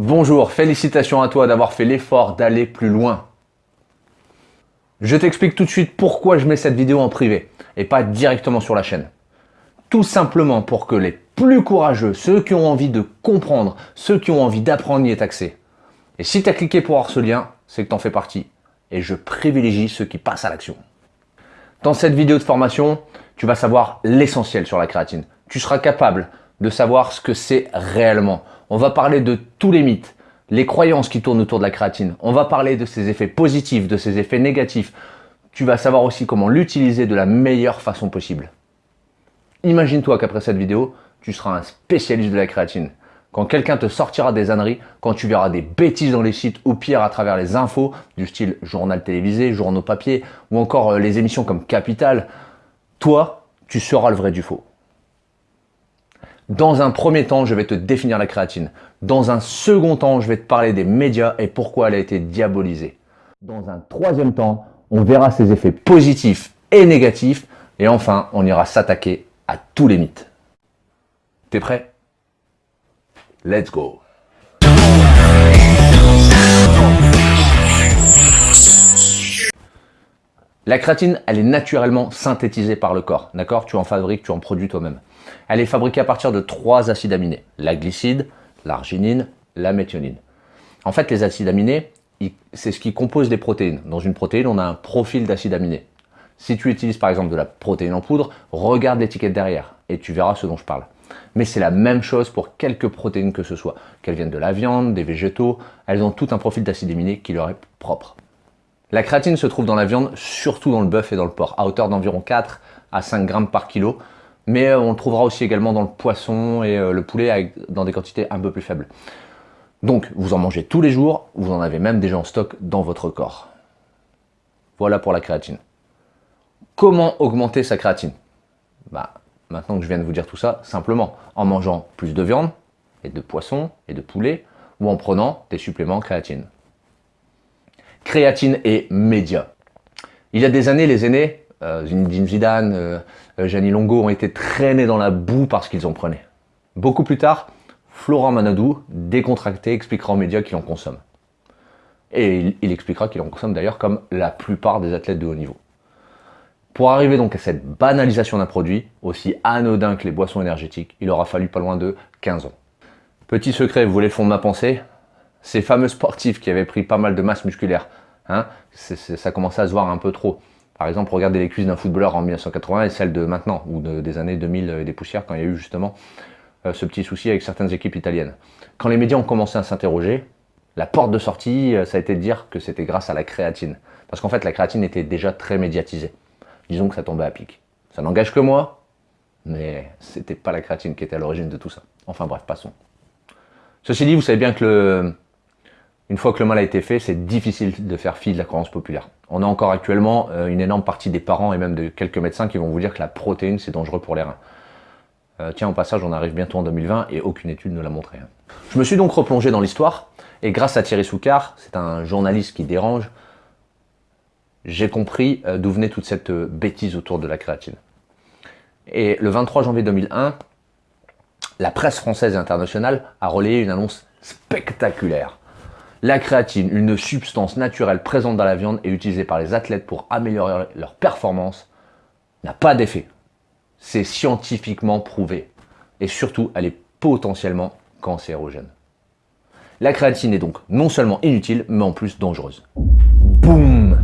Bonjour, félicitations à toi d'avoir fait l'effort d'aller plus loin. Je t'explique tout de suite pourquoi je mets cette vidéo en privé et pas directement sur la chaîne. Tout simplement pour que les plus courageux, ceux qui ont envie de comprendre, ceux qui ont envie d'apprendre y aient accès. Et si tu as cliqué pour avoir ce lien, c'est que tu en fais partie. Et je privilégie ceux qui passent à l'action. Dans cette vidéo de formation, tu vas savoir l'essentiel sur la créatine. Tu seras capable de savoir ce que c'est réellement. On va parler de tous les mythes, les croyances qui tournent autour de la créatine. On va parler de ses effets positifs, de ses effets négatifs. Tu vas savoir aussi comment l'utiliser de la meilleure façon possible. Imagine-toi qu'après cette vidéo, tu seras un spécialiste de la créatine. Quand quelqu'un te sortira des âneries, quand tu verras des bêtises dans les sites ou pire à travers les infos du style journal télévisé, journaux papier ou encore euh, les émissions comme Capital, toi, tu seras le vrai du faux. Dans un premier temps, je vais te définir la créatine. Dans un second temps, je vais te parler des médias et pourquoi elle a été diabolisée. Dans un troisième temps, on verra ses effets positifs et négatifs. Et enfin, on ira s'attaquer à tous les mythes. T'es prêt? Let's go La créatine, elle est naturellement synthétisée par le corps, d'accord? Tu en fabriques, tu en produis toi-même. Elle est fabriquée à partir de trois acides aminés, la glycide, l'arginine, la méthionine. En fait, les acides aminés, c'est ce qui compose des protéines. Dans une protéine, on a un profil d'acides aminés. Si tu utilises par exemple de la protéine en poudre, regarde l'étiquette derrière et tu verras ce dont je parle. Mais c'est la même chose pour quelques protéines que ce soit, qu'elles viennent de la viande, des végétaux, elles ont tout un profil d'acides aminés qui leur est propre. La créatine se trouve dans la viande, surtout dans le bœuf et dans le porc, à hauteur d'environ 4 à 5 grammes par kilo, mais euh, on le trouvera aussi également dans le poisson et euh, le poulet dans des quantités un peu plus faibles. Donc, vous en mangez tous les jours, vous en avez même déjà en stock dans votre corps. Voilà pour la créatine. Comment augmenter sa créatine? Bah, Maintenant que je viens de vous dire tout ça, simplement en mangeant plus de viande, et de poisson, et de poulet, ou en prenant des suppléments créatine. Créatine et médias. Il y a des années, les aînés, euh, Zinedine Zidane, euh, euh Longo ont été traînés dans la boue parce qu'ils en prenaient. Beaucoup plus tard, Florent Manadou, décontracté, expliquera aux médias qu'il en consomme. Et il, expliquera qu'il en consomme d'ailleurs comme la plupart des athlètes de haut niveau. Pour arriver donc à cette banalisation d'un produit, aussi anodin que les boissons énergétiques, il aura fallu pas loin de 15 ans. Petit secret, vous voulez le de ma pensée? Ces fameux sportifs qui avaient pris pas mal de masse musculaire, hein, ça commençait à se voir un peu trop. Par exemple, regardez les cuisses d'un footballeur en 1980 et celles de maintenant, ou des années 2000 et des poussières, quand il y a eu justement euh, ce petit souci avec certaines équipes italiennes. Quand les médias ont commencé à s'interroger, la porte de sortie, euh, ça a été de dire que c'était grâce à la créatine. Parce qu'en fait, la créatine était déjà très médiatisée disons que ça tombait à pic. Ça n'engage que moi, mais c'était pas la créatine qui était à l'origine de tout ça. Enfin bref, passons. Ceci dit, vous savez bien que le, une fois que le mal a été fait, c'est difficile de faire fi de la croyance populaire. On a encore actuellement euh, une énorme partie des parents et même de quelques médecins qui vont vous dire que la protéine, c'est dangereux pour les reins. Euh, tiens, au passage, on arrive bientôt en 2020 et aucune étude ne l'a montré. Hein. Je me suis donc replongé dans l'histoire et grâce à Thierry Soucard, c'est un journaliste qui dérange, j'ai compris euh, d'où venait toute cette bêtise autour de la créatine. Et le 23 janvier 2001, la presse française et internationale a relayé une annonce spectaculaire. La créatine, une substance naturelle présente dans la viande et utilisée par les athlètes pour améliorer leur performance, n'a pas d'effet. C'est scientifiquement prouvé. Et surtout, elle est potentiellement cancérogène. La créatine est donc non seulement inutile, mais en plus dangereuse. Boum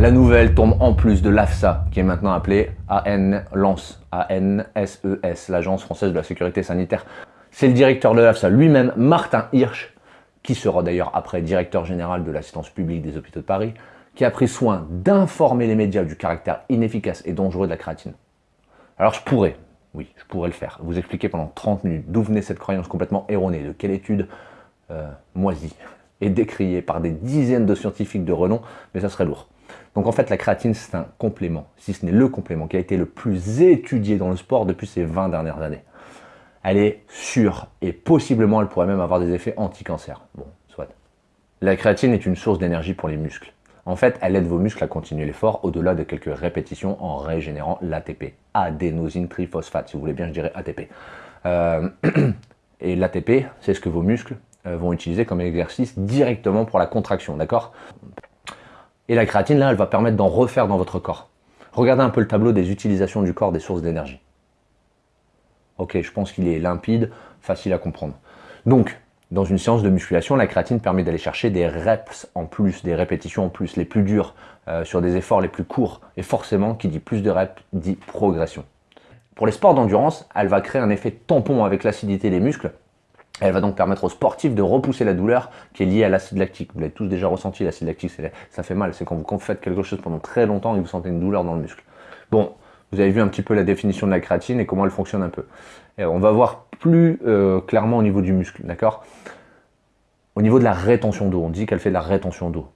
la nouvelle tombe en plus de l'AFSA, qui est maintenant appelée A-N-S-E-S, l'Agence française de la sécurité sanitaire. C'est le directeur de l'AFSA lui-même, Martin Hirsch, qui sera d'ailleurs après directeur général de l'assistance publique des hôpitaux de Paris, qui a pris soin d'informer les médias du caractère inefficace et dangereux de la créatine. Alors je pourrais, oui, je pourrais le faire, vous expliquer pendant 30 minutes d'où venait cette croyance complètement erronée, de quelle étude euh, moisie et décriée par des dizaines de scientifiques de renom, mais ça serait lourd. Donc en fait, la créatine, c'est un complément, si ce n'est le complément, qui a été le plus étudié dans le sport depuis ces 20 dernières années. Elle est sûre et possiblement, elle pourrait même avoir des effets anti-cancer. Bon, soit. La créatine est une source d'énergie pour les muscles. En fait, elle aide vos muscles à continuer l'effort au-delà de quelques répétitions en régénérant l'ATP. Adénosine triphosphate, si vous voulez bien, je dirais ATP. Euh, et l'ATP, c'est ce que vos muscles euh, vont utiliser comme exercice directement pour la contraction, d'accord? Et la créatine, là, elle va permettre d'en refaire dans votre corps. Regardez un peu le tableau des utilisations du corps des sources d'énergie. Ok, je pense qu'il est limpide, facile à comprendre. Donc, dans une séance de musculation, la créatine permet d'aller chercher des reps en plus, des répétitions en plus, les plus dures, euh, sur des efforts les plus courts. Et forcément, qui dit plus de reps, dit progression. Pour les sports d'endurance, elle va créer un effet tampon avec l'acidité des muscles. Elle va donc permettre aux sportifs de repousser la douleur qui est liée à l'acide lactique. Vous l'avez tous déjà ressenti, l'acide lactique, ça fait mal. C'est quand vous faites quelque chose pendant très longtemps et vous sentez une douleur dans le muscle. Bon, vous avez vu un petit peu la définition de la créatine et comment elle fonctionne un peu. on va voir plus euh, clairement au niveau du muscle, d'accord? Au niveau de la rétention d'eau, on dit qu'elle fait de la rétention d'eau.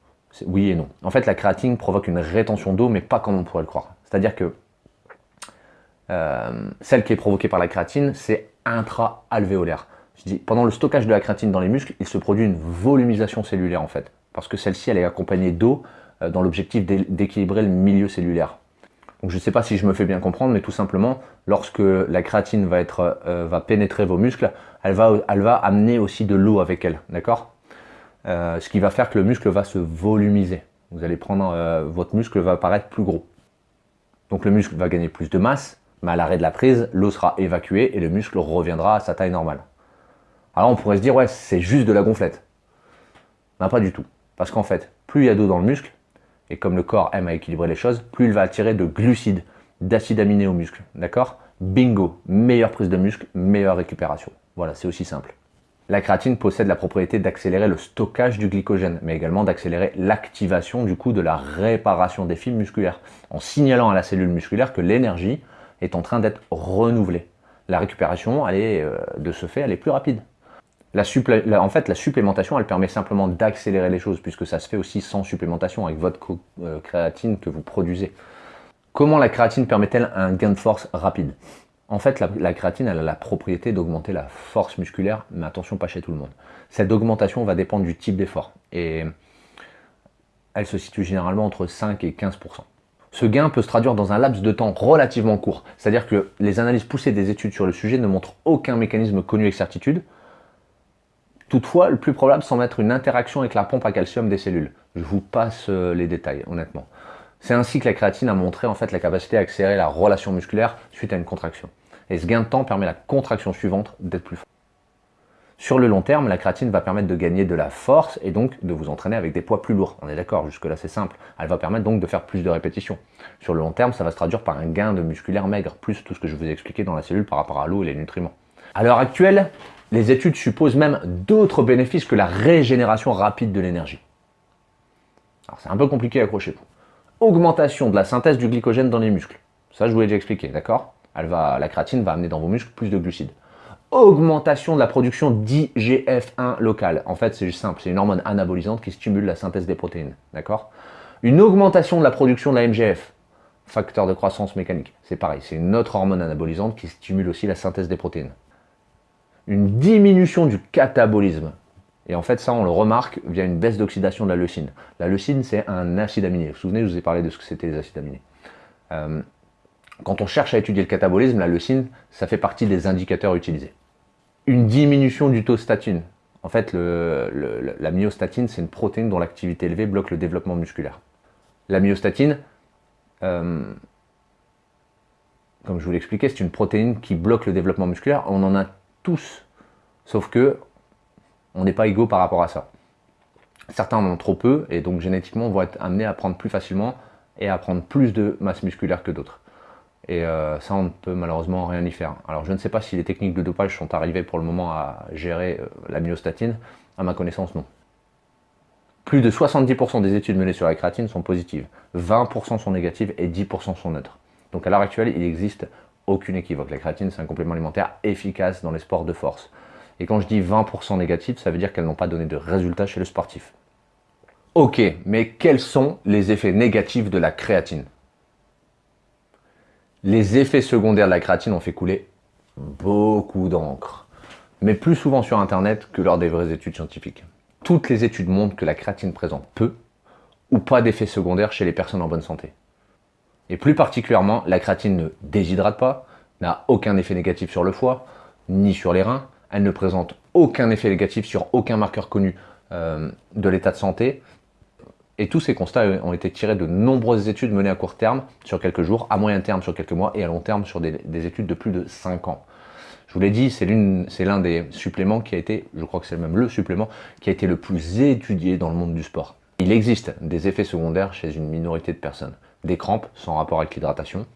Oui et non. En fait, la créatine provoque une rétention d'eau, mais pas comme on pourrait le croire. C'est-à-dire que euh, celle qui est provoquée par la créatine, c'est intra-alvéolaire. Je dis, pendant le stockage de la créatine dans les muscles, il se produit une volumisation cellulaire en fait. Parce que celle-ci, elle est accompagnée d'eau euh, dans l'objectif d'équilibrer le milieu cellulaire. Donc je ne sais pas si je me fais bien comprendre, mais tout simplement, lorsque la créatine va, être, euh, va pénétrer vos muscles, elle va, elle va amener aussi de l'eau avec elle, d'accord? Euh, Ce qui va faire que le muscle va se volumiser. Vous allez prendre, euh, votre muscle va paraître plus gros. Donc le muscle va gagner plus de masse, mais à l'arrêt de la prise, l'eau sera évacuée et le muscle reviendra à sa taille normale. Alors on pourrait se dire, ouais, c'est juste de la gonflette. Ben, pas du tout. Parce qu'en fait, plus il y a d'eau dans le muscle, et comme le corps aime à équilibrer les choses, plus il va attirer de glucides, d'acides aminés au muscle. D'accord? Bingo Meilleure prise de muscle, meilleure récupération. Voilà, c'est aussi simple. La créatine possède la propriété d'accélérer le stockage du glycogène, mais également d'accélérer l'activation du coup de la réparation des fibres musculaires, en signalant à la cellule musculaire que l'énergie est en train d'être renouvelée. La récupération, elle est, euh, de ce fait, elle est plus rapide en fait, la supplémentation, elle permet simplement d'accélérer les choses, puisque ça se fait aussi sans supplémentation, avec votre euh, créatine que vous produisez. Comment la créatine permet-elle un gain de force rapide? En fait, la, créatine, a la propriété d'augmenter la force musculaire, mais attention, pas chez tout le monde. Cette augmentation va dépendre du type d'effort, et elle se situe généralement entre 5 et 15%. Ce gain peut se traduire dans un laps de temps relativement court, c'est-à-dire que les analyses poussées des études sur le sujet ne montrent aucun mécanisme connu avec certitude, Toutefois, le plus probable semble être une interaction avec la pompe à calcium des cellules. Je vous passe euh, les détails, honnêtement. C'est ainsi que la créatine a montré en fait la capacité à accélérer la relation musculaire suite à une contraction. Et ce gain de temps permet la contraction suivante d'être plus forte. Sur le long terme, la créatine va permettre de gagner de la force et donc de vous entraîner avec des poids plus lourds. On est d'accord, jusque là c'est simple. Elle va permettre donc de faire plus de répétitions. Sur le long terme, ça va se traduire par un gain de musculaire maigre, plus tout ce que je vous ai expliqué dans la cellule par rapport à l'eau et les nutriments. À l'heure actuelle, les études supposent même d'autres bénéfices que la régénération rapide de l'énergie. Alors c'est un peu compliqué, accrochez-vous. Augmentation de la synthèse du glycogène dans les muscles. Ça, je vous l'ai déjà expliqué, d'accord? La créatine va amener dans vos muscles plus de glucides. Augmentation de la production d'IGF-1 local. En fait, c'est simple, c'est une hormone anabolisante qui stimule la synthèse des protéines, d'accord? Une augmentation de la production de la MGF, facteur de croissance mécanique. C'est pareil, c'est une autre hormone anabolisante qui stimule aussi la synthèse des protéines une diminution du catabolisme. Et en fait, ça, on le remarque via une baisse d'oxydation de la leucine. La leucine, c'est un acide aminé. Vous vous souvenez, je vous ai parlé de ce que c'était les acides aminés. Euh, quand on cherche à étudier le catabolisme, la leucine, ça fait partie des indicateurs utilisés. Une diminution du taux statine. En fait, la myostatine, c'est une protéine dont l'activité élevée bloque le développement musculaire. La myostatine, euh, comme je vous l'expliquais, c'est une protéine qui bloque le développement musculaire. On en a tous. Sauf que on n'est pas égaux par rapport à ça. Certains en ont trop peu et donc génétiquement vont être amenés à prendre plus facilement et à prendre plus de masse musculaire que d'autres. Et euh, ça, on ne peut malheureusement rien y faire. Alors je ne sais pas si les techniques de dopage sont arrivées pour le moment à gérer euh, la myostatine. À ma connaissance, non. Plus de 70% des études menées sur la créatine sont positives, 20% sont négatives et 10% sont neutres. Donc à l'heure actuelle, il existe aucune équivoque. La créatine, c'est un complément alimentaire efficace dans les sports de force. Et quand je dis 20% négatif, ça veut dire qu'elles n'ont pas donné de résultats chez le sportif. Ok, mais quels sont les effets négatifs de la créatine? Les effets secondaires de la créatine ont fait couler beaucoup d'encre, mais plus souvent sur Internet que lors des vraies études scientifiques. Toutes les études montrent que la créatine présente peu ou pas d'effets secondaires chez les personnes en bonne santé. Et plus particulièrement, la créatine ne déshydrate pas, n'a aucun effet négatif sur le foie, ni sur les reins, elle ne présente aucun effet négatif sur aucun marqueur connu euh, de l'état de santé. Et tous ces constats ont été tirés de nombreuses études menées à court terme sur quelques jours, à moyen terme sur quelques mois et à long terme sur des, études de plus de 5 ans. Je vous l'ai dit, c'est l'un des suppléments qui a été, je crois que c'est même le supplément, qui a été le plus étudié dans le monde du sport. Il existe des effets secondaires chez une minorité de personnes. Des crampes sans rapport avec l'hydratation,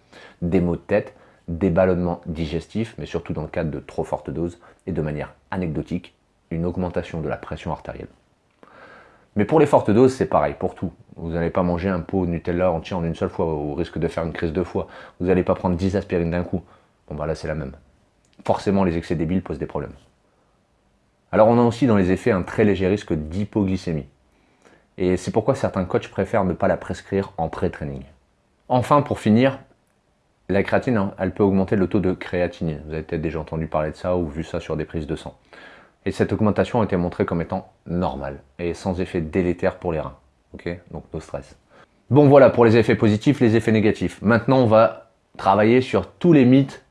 des maux de tête, des ballonnements digestifs, mais surtout dans le cadre de trop fortes doses, et de manière anecdotique, une augmentation de la pression artérielle. Mais pour les fortes doses, c'est pareil, pour tout. Vous n'allez pas manger un pot Nutella entier en une seule fois, au risque de faire une crise de foie. Vous n'allez pas prendre 10 aspirines d'un coup. Bon bah là c'est la même. Forcément les excès débiles posent des problèmes. Alors on a aussi dans les effets un très léger risque d'hypoglycémie. Et c'est pourquoi certains coachs préfèrent ne pas la prescrire en pré-training. Enfin, pour finir, la créatine, hein, elle peut augmenter le taux de créatinine. Vous avez peut-être déjà entendu parler de ça ou vu ça sur des prises de sang. Et cette augmentation a été montrée comme étant normale et sans effet délétère pour les reins. Ok? Donc no stress. Bon voilà pour les effets positifs, les effets négatifs. Maintenant, on va travailler sur tous les mythes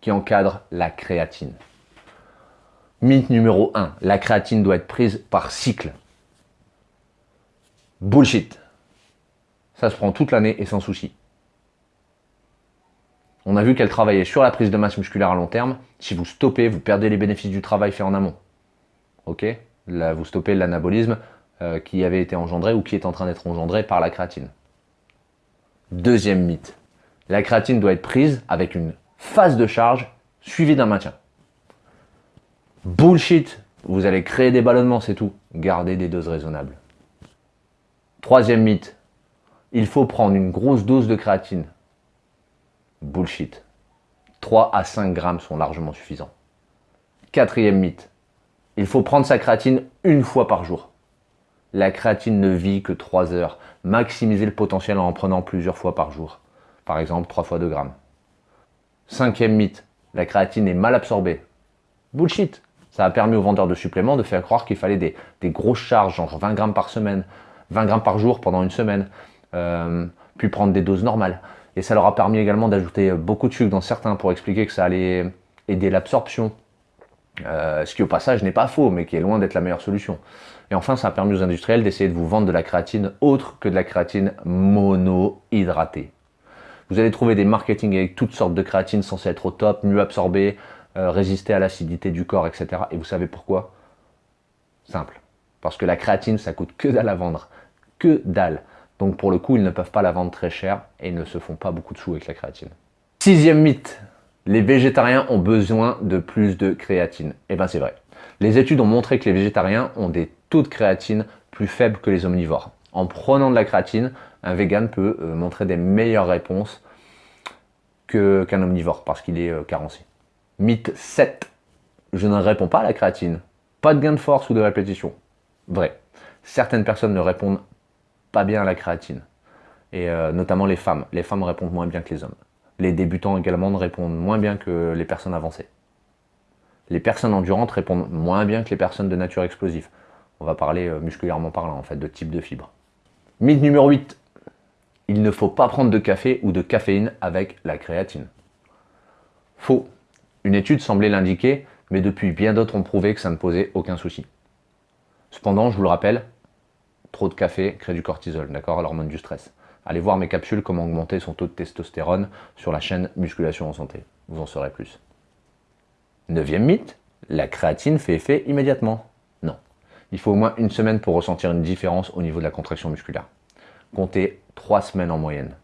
qui encadrent la créatine. Mythe numéro 1. La créatine doit être prise par cycle. Bullshit. Ça se prend toute l'année et sans souci. On a vu qu'elle travaillait sur la prise de masse musculaire à long terme. Si vous stoppez, vous perdez les bénéfices du travail fait en amont. Ok? Là, vous stoppez l'anabolisme euh, qui avait été engendré ou qui est en train d'être engendré par la créatine. Deuxième mythe. La créatine doit être prise avec une phase de charge suivie d'un maintien. Bullshit Vous allez créer des ballonnements, c'est tout. Gardez des doses raisonnables. Troisième mythe. Il faut prendre une grosse dose de créatine. Bullshit. 3 à 5 grammes sont largement suffisants. Quatrième mythe. Il faut prendre sa créatine une fois par jour. La créatine ne vit que 3 heures. Maximisez le potentiel en en prenant plusieurs fois par jour. Par exemple, 3 fois 2 grammes. Cinquième mythe. La créatine est mal absorbée. Bullshit. Ça a permis aux vendeurs de suppléments de faire croire qu'il fallait des, grosses charges, genre 20 grammes par semaine, 20 grammes par jour pendant une semaine, puis prendre des doses normales. Et ça leur a permis également d'ajouter beaucoup de sucre dans certains pour expliquer que ça allait aider l'absorption. Euh, ce qui au passage n'est pas faux, mais qui est loin d'être la meilleure solution. Et enfin, ça a permis aux industriels d'essayer de vous vendre de la créatine autre que de la créatine monohydratée. Vous allez trouver des marketing avec toutes sortes de créatines censées être au top, mieux absorbées, euh, résister à l'acidité du corps, etc. Et vous savez pourquoi? Simple. Parce que la créatine, ça coûte que dalle à vendre. Que dalle. Donc pour le coup, ils ne peuvent pas la vendre très cher et ne se font pas beaucoup de sous avec la créatine. Sixième mythe, les végétariens ont besoin de plus de créatine. Eh bien c'est vrai. Les études ont montré que les végétariens ont des taux de créatine plus faibles que les omnivores. En prenant de la créatine, un vegan peut euh, montrer des meilleures réponses qu'un omnivore parce qu'il est euh, carencé. Mythe 7. Je ne réponds pas à la créatine. Pas de gain de force ou de répétition. Vrai. Certaines personnes ne répondent pas bien à la créatine. Et euh, notamment les femmes. Les femmes répondent moins bien que les hommes. Les débutants également répondent moins bien que les personnes avancées. Les personnes endurantes répondent moins bien que les personnes de nature explosive. On va parler euh, musculairement parlant en fait de type de fibre. Mythe numéro 8. Il ne faut pas prendre de café ou de caféine avec la créatine. Faux. Une étude semblait l'indiquer, mais depuis bien d'autres ont prouvé que ça ne posait aucun souci. Cependant, je vous le rappelle, Trop de café crée du cortisol, d'accord, l'hormone du stress. Allez voir mes capsules comment augmenter son taux de testostérone sur la chaîne Musculation en Santé. Vous en saurez plus. Neuvième mythe, la créatine fait effet immédiatement. Non. Il faut au moins une semaine pour ressentir une différence au niveau de la contraction musculaire. Comptez trois semaines en moyenne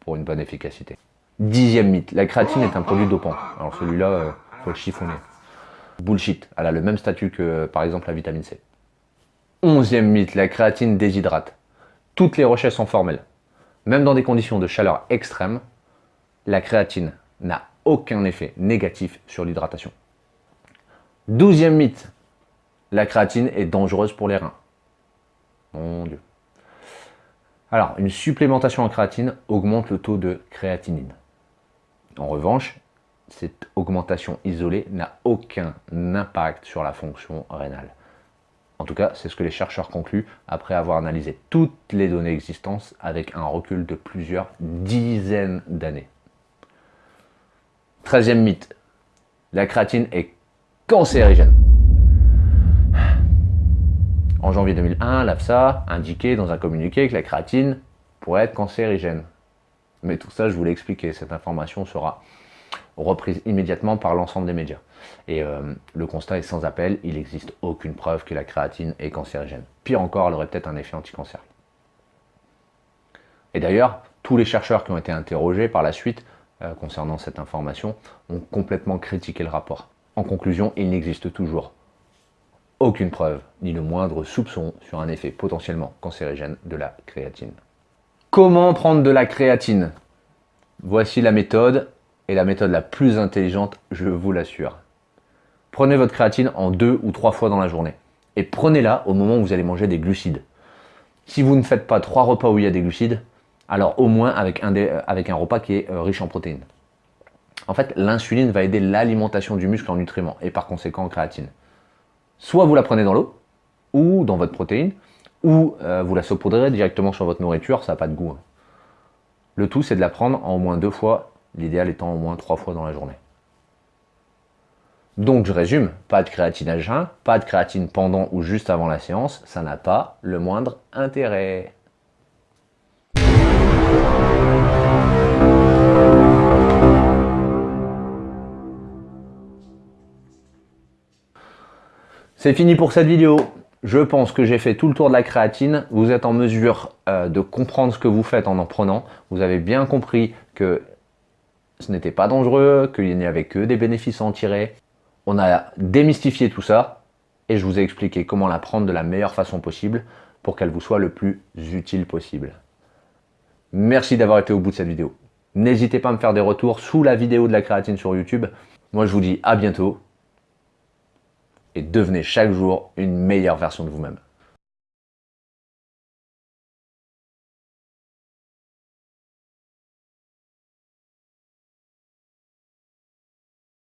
pour une bonne efficacité. Dixième mythe, la créatine est un produit dopant. Alors celui-là, il euh, faut le chiffonner. Bullshit, elle a le même statut que par exemple la vitamine C. Onzième mythe, la créatine déshydrate. Toutes les recherches sont formelles. Même dans des conditions de chaleur extrême, la créatine n'a aucun effet négatif sur l'hydratation. Douzième mythe, la créatine est dangereuse pour les reins. Mon Dieu. Alors, une supplémentation en créatine augmente le taux de créatinine. En revanche, cette augmentation isolée n'a aucun impact sur la fonction rénale. En tout cas, c'est ce que les chercheurs concluent après avoir analysé toutes les données existantes avec un recul de plusieurs dizaines d'années. Treizième mythe, la créatine est cancérigène. En janvier 2001, l'AFSA indiquait dans un communiqué que la créatine pourrait être cancérigène. Mais tout ça, je vous l'ai expliqué, cette information sera reprise immédiatement par l'ensemble des médias. Et euh, le constat est sans appel, il n'existe aucune preuve que la créatine est cancérigène. Pire encore, elle aurait peut-être un effet anti-cancer. Et d'ailleurs, tous les chercheurs qui ont été interrogés par la suite euh, concernant cette information ont complètement critiqué le rapport. En conclusion, il n'existe toujours aucune preuve, ni le moindre soupçon sur un effet potentiellement cancérigène de la créatine. Comment prendre de la créatine? Voici la méthode, la méthode la plus intelligente, je vous l'assure. Prenez votre créatine en deux ou trois fois dans la journée. Et prenez-la au moment où vous allez manger des glucides. Si vous ne faites pas trois repas où il y a des glucides, alors au moins avec un, avec un repas qui est euh, riche en protéines. En fait, l'insuline va aider l'alimentation du muscle en nutriments et par conséquent en créatine. Soit vous la prenez dans l'eau, ou dans votre protéine, ou euh, vous la saupoudrez directement sur votre nourriture, ça n'a pas de goût. Hein. Le tout, c'est de la prendre en au moins deux fois, l'idéal étant au moins trois fois dans la journée. Donc je résume, pas de créatine à jeun, pas de créatine pendant ou juste avant la séance, ça n'a pas le moindre intérêt. C'est fini pour cette vidéo. Je pense que j'ai fait tout le tour de la créatine. Vous êtes en mesure euh, de comprendre ce que vous faites en en prenant. Vous avez bien compris que ce n'était pas dangereux, qu'il n'y avait que des bénéfices à en tirer. On a démystifié tout ça et je vous ai expliqué comment la prendre de la meilleure façon possible pour qu'elle vous soit le plus utile possible. Merci d'avoir été au bout de cette vidéo. N'hésitez pas à me faire des retours sous la vidéo de la créatine sur YouTube. Moi, je vous dis à bientôt et devenez chaque jour une meilleure version de vous-même.